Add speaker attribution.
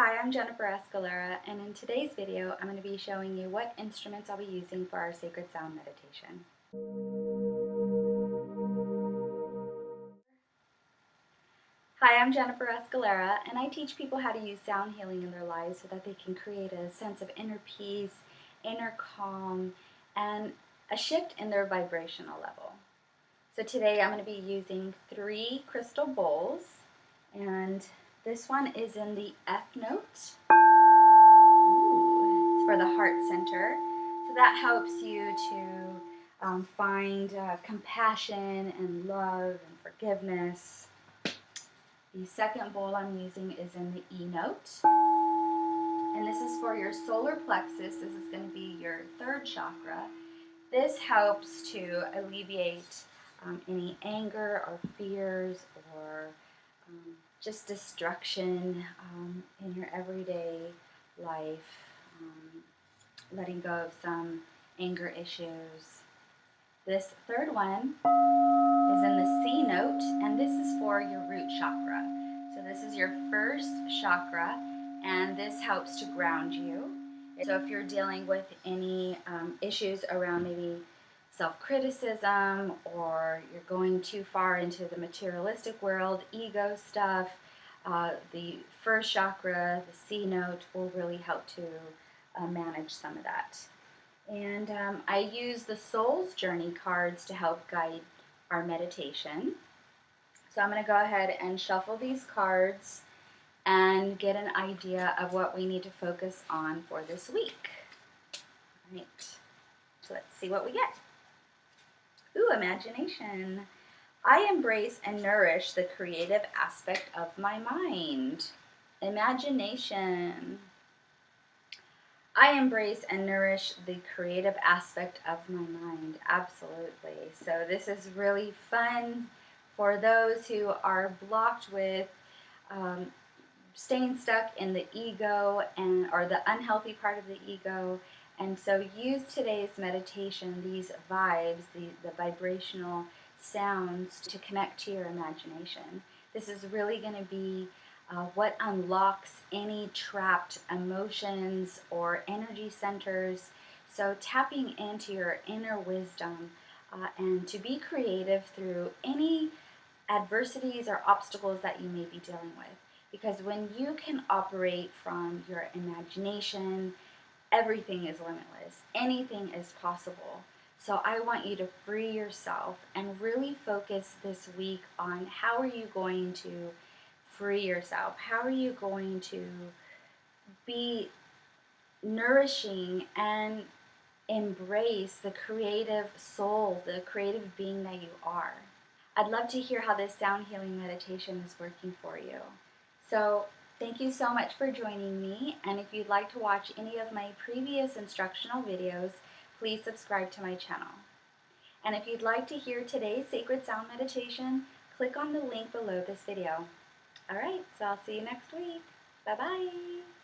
Speaker 1: Hi, I'm Jennifer Escalera, and in today's video, I'm going to be showing you what instruments I'll be using for our Sacred Sound meditation. Hi, I'm Jennifer Escalera, and I teach people how to use sound healing in their lives so that they can create a sense of inner peace, inner calm, and a shift in their vibrational level. So today I'm going to be using three crystal bowls, and this one is in the F note. Ooh, it's for the heart center. So that helps you to um, find uh, compassion and love and forgiveness. The second bowl I'm using is in the E note. And this is for your solar plexus. This is going to be your third chakra. This helps to alleviate um, any anger or fears or um, just destruction um, in your everyday life, um, letting go of some anger issues. This third one is in the C note, and this is for your root chakra. So this is your first chakra, and this helps to ground you. So if you're dealing with any um, issues around maybe self-criticism or you're going too far into the materialistic world, ego stuff, uh, the first chakra, the C note, will really help to uh, manage some of that. And um, I use the Soul's Journey cards to help guide our meditation. So I'm going to go ahead and shuffle these cards and get an idea of what we need to focus on for this week. All right, so let's see what we get. Ooh, imagination. I embrace and nourish the creative aspect of my mind. Imagination. I embrace and nourish the creative aspect of my mind. Absolutely. So this is really fun for those who are blocked with um, staying stuck in the ego and or the unhealthy part of the ego and so use today's meditation, these vibes, the, the vibrational sounds to connect to your imagination. This is really going to be uh, what unlocks any trapped emotions or energy centers. So tapping into your inner wisdom uh, and to be creative through any adversities or obstacles that you may be dealing with. Because when you can operate from your imagination, everything is limitless. Anything is possible. So I want you to free yourself and really focus this week on how are you going to free yourself? How are you going to be nourishing and embrace the creative soul, the creative being that you are? I'd love to hear how this sound healing meditation is working for you. So Thank you so much for joining me, and if you'd like to watch any of my previous instructional videos, please subscribe to my channel. And if you'd like to hear today's Sacred Sound Meditation, click on the link below this video. Alright, so I'll see you next week. Bye-bye!